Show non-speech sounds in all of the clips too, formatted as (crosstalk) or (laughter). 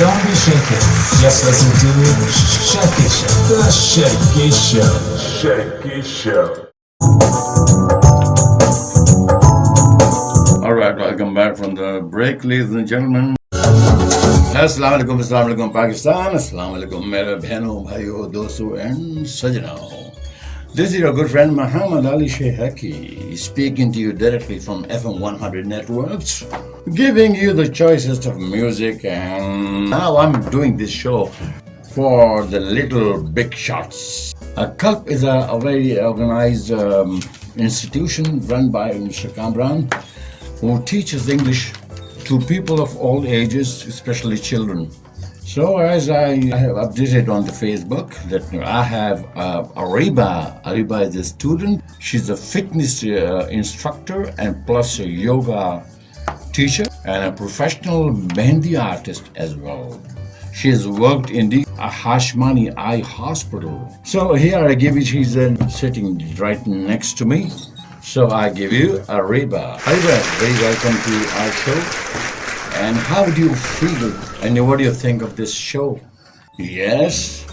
Don't be shaken. Just listen to Shaky Show. The Shaky Show. Shaky Show. All right, welcome back from the break, ladies and gentlemen. Assalamu alaikum, assalamu alaikum, Pakistan. Assalamu alaikum, मेरे बहनों, भाइयों, दोस्तों, and सजनों. this is your good friend Muhammad Ali Shehaki speaking to you directly from FM 100 Networks, giving you the choicest of music. And now I'm doing this show for the little big shots. A CULP is a, a very organized um, institution run by Mr. Kamran who teaches English to people of all ages, especially children. So as I have updated on the Facebook that I have uh, Ariba. Ariba is a student. She's a fitness uh, instructor and plus a yoga teacher and a professional Mehndi artist as well. She has worked in the Hashmani Eye Hospital. So here I give you, she's uh, sitting right next to me. So I give you Ariba. Ariba, very welcome to our show. And how do you feel and what do you think of this show? Yes?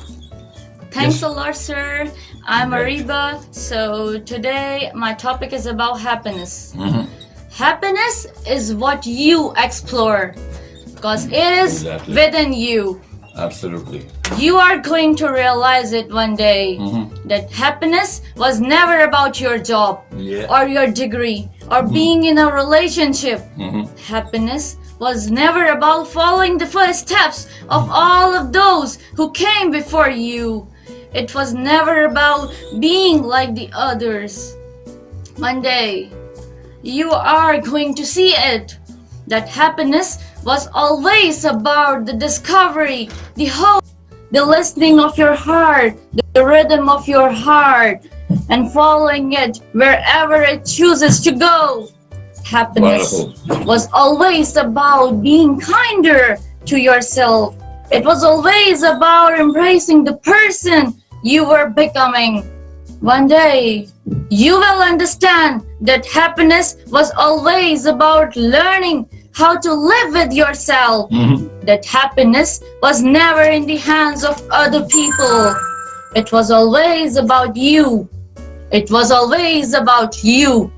Thanks Yes. a lot, sir. I'm Ariba. So today my topic is about happiness. Mm-hmm. Happiness is what you explore because it is Exactly. within you. Absolutely. You are going to realize it one day Mm-hmm. that happiness was never about your job Yeah. or your degree or being in a relationship. Happiness was never about following the footsteps of all of those who came before you. It was never about being like the others. One day, you are going to see it. That happiness was always about the discovery, the hope, the listening of your heart, the rhythm of your heart, and following it wherever it chooses to go. Happiness was always about being kinder to yourself. It was always about embracing the person you were becoming. One day, you will understand that happiness was always about learning how to live with yourself. Mm-hmm. That happiness was never in the hands of other people. It was always about you. It was always about you.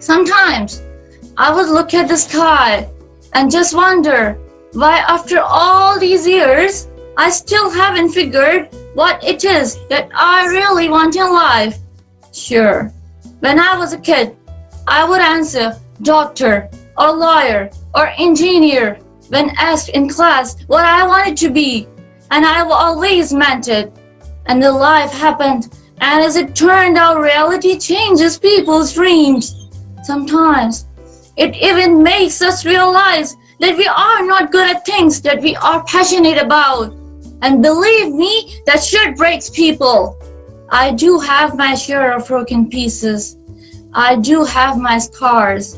Sometimes I would look at the sky and just wonder why, after all these years, I still haven't figured what it is that I really want in life. Sure, when I was a kid, I would answer doctor or lawyer or engineer when asked in class what I wanted to be, and I always meant it. And the life happened, and as it turned out, reality changes people's dreams. Sometimes it even makes us realize that we are not good at things that we are passionate about. And believe me, that shit breaks people. I do have my share of broken pieces. I do have my scars.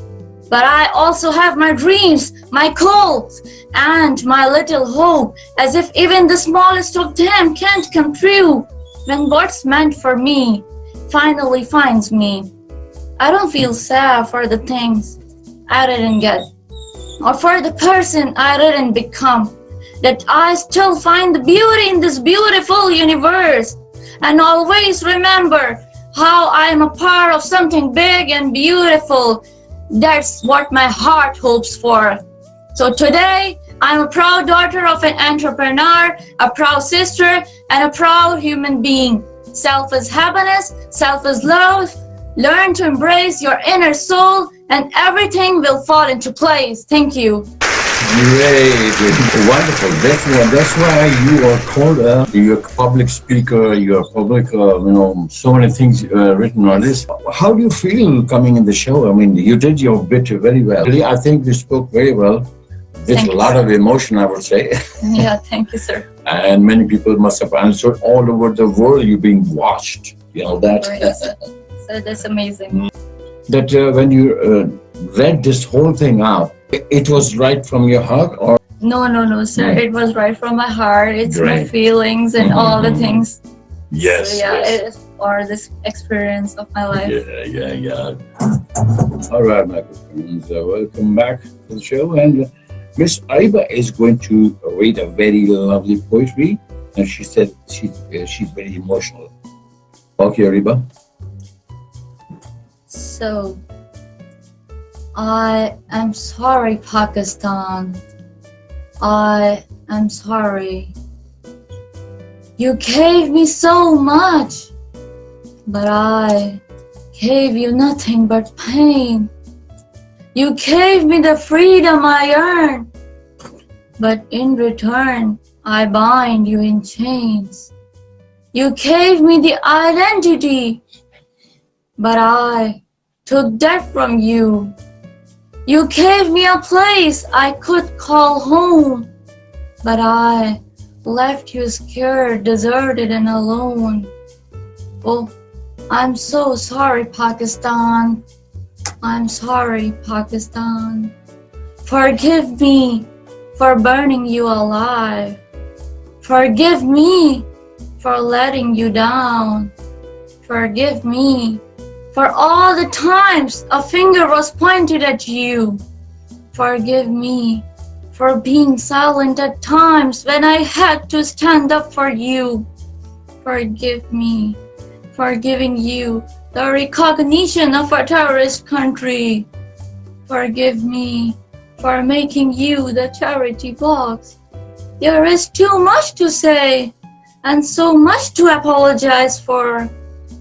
But I also have my dreams, my goals, and my little hope, as if even the smallest of them can't come true when what's meant for me finally finds me. I don't feel sad for the things I didn't get, or for the person I didn't become. That I still find the beauty in this beautiful universe, and always remember how I am a part of something big and beautiful. That's what my heart hopes for. So today, I'm a proud daughter of an entrepreneur, a proud sister, and a proud human being. Self is happiness, self is love. Learn to embrace your inner soul, and everything will fall into place. Thank you. Great, wonderful. That's why, that's why you are called a you're a public speaker. You're a public, uh, you know, so many things uh, written on this. How do you feel coming in the show? I mean, you did your bit very well. I think you spoke very well with Thank a lot sir. of emotion, I would say. (laughs) Yeah, thank you, sir. and many people must have answered all over the world. You're being watched. You know that. (laughs) so that's amazing. that uh, when you uh, read this whole thing out, it, it was right from your heart, or No, no, no, sir. Mm. It was right from my heart. It's my feelings and all the Mhm. things. yes, So, yeah, it is for this experience of my life. Yeah, yeah, yeah. All right, my good friends, uh, welcome back to the show. And uh, Miss Ariba is going to read a very lovely poetry, and she said she's uh, she's very emotional. Okay, Ariba. So, I am sorry, Pakistan. I am sorry. You gave me so much, but I gave you nothing but pain. You gave me the freedom I earned, but in return, I bind you in chains. You gave me the identity, but I took death from you. You gave me a place I could call home, but I left you scared, deserted, and alone. Oh, I'm so sorry, Pakistan. I'm sorry, Pakistan. Forgive me for burning you alive. Forgive me for letting you down. Forgive me for all the times a finger was pointed at you. Forgive me for being silent at times when I had to stand up for you. Forgive me for giving you the recognition of a terrorist country. Forgive me for making you the charity box. There is too much to say and so much to apologize for.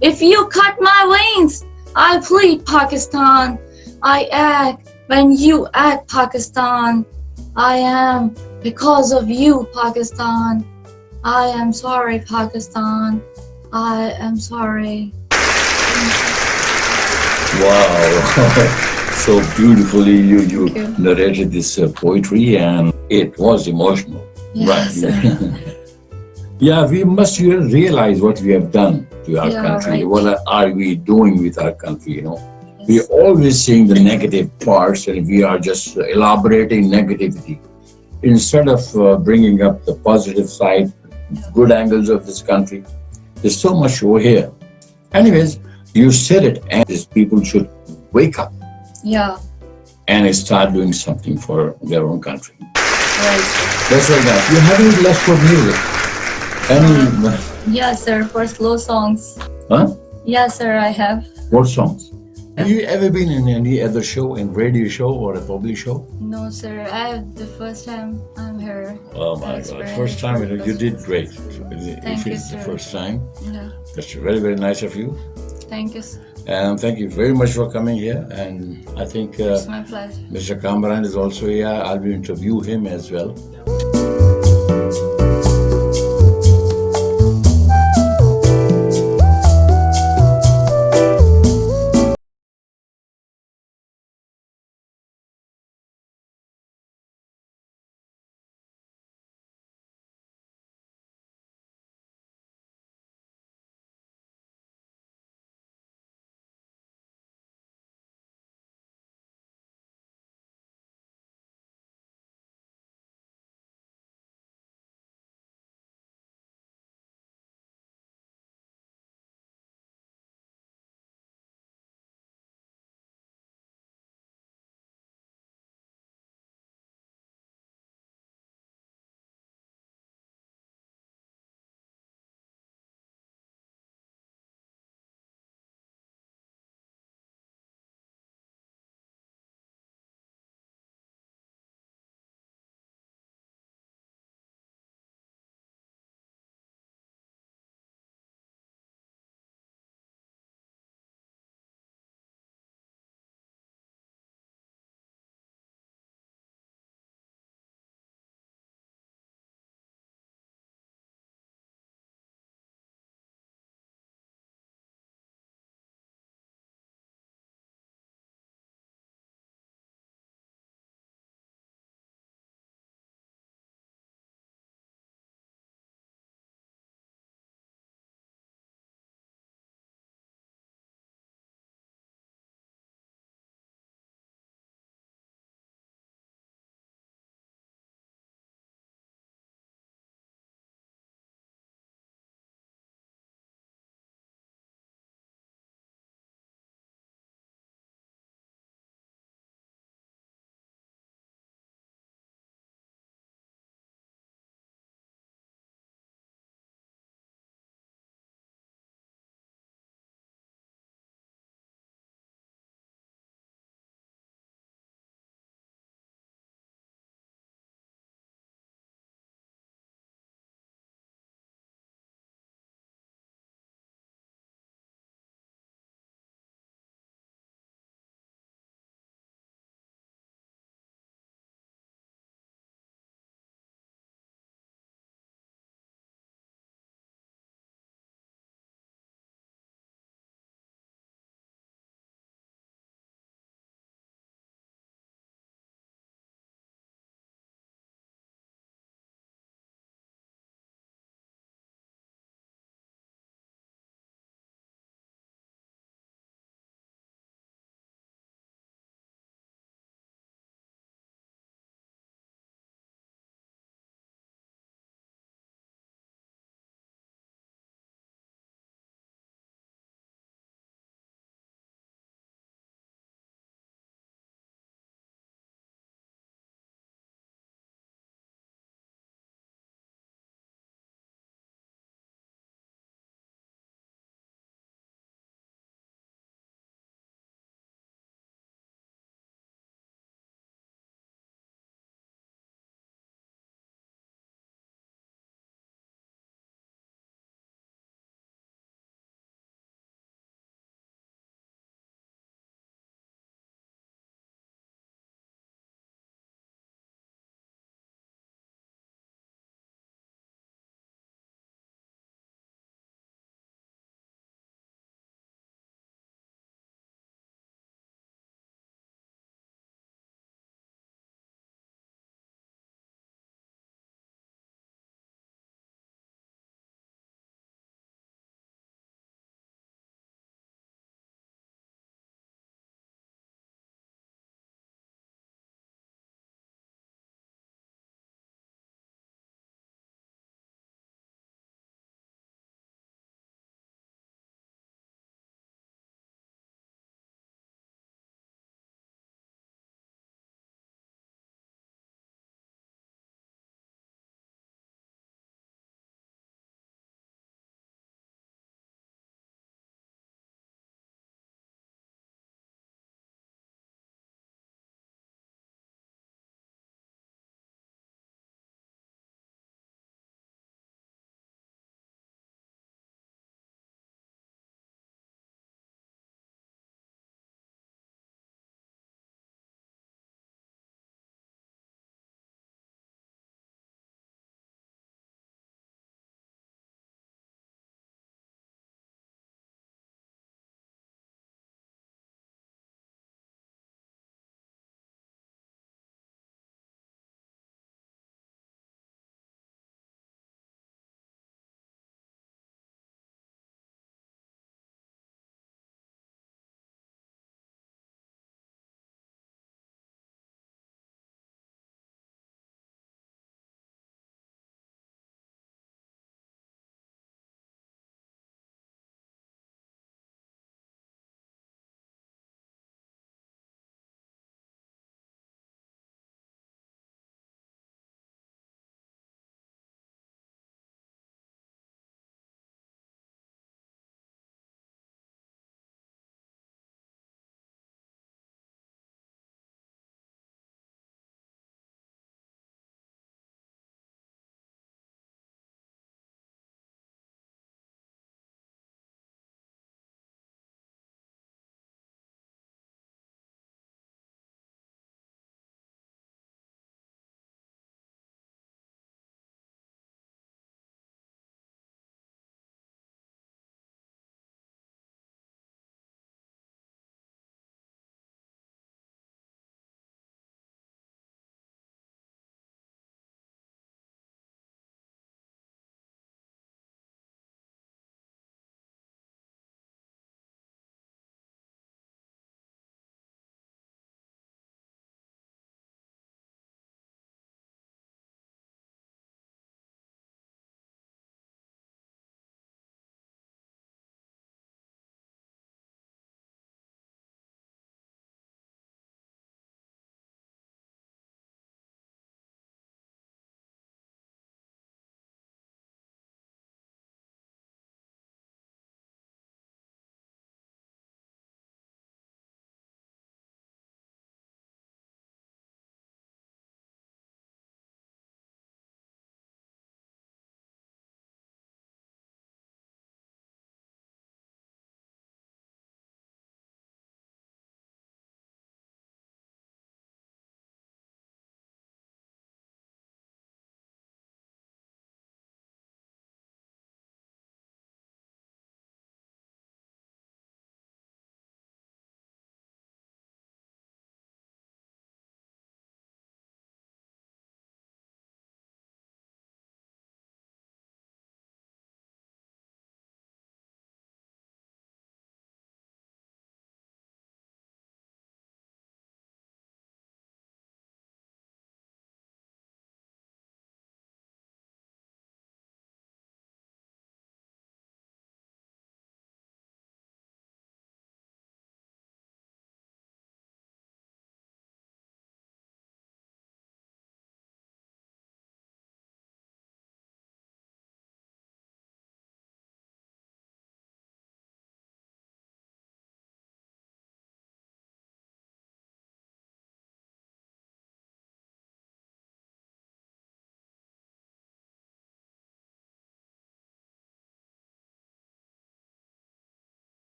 If you cut my wings, I plead Pakistan. I act when you act Pakistan. I am because of you Pakistan. I am sorry Pakistan. I am sorry. Wow, (laughs) so beautifully you you you. narrated this uh, poetry, and it was emotional. Yes. (laughs) Yeah, we must realize what we have done to our Yeah, country. right. What are we doing with our country? You know, we're always seeing the negative parts, and we are just elaborating negativity instead of uh, bringing up the positive side, good angles of this country. There's so much over here. Anyways, you said it, and these people should wake up Yeah. and start doing something for their own country. Right. That's right. Now, you have any left for music? Any? Yes, sir. For slow songs. Huh? Yes, sir. I have. What songs? Have you ever been in any other show, in radio show or a public show? No, sir. I have the first time I'm here. Oh my God! First time, you, know, you did great. Thank if you, it's the first time, Yeah. that's very very nice of you. Thank you. sir. And thank you very much for coming here. And I think uh, It's my pleasure. Mr. Kamran is also here. I'll be interview him as well.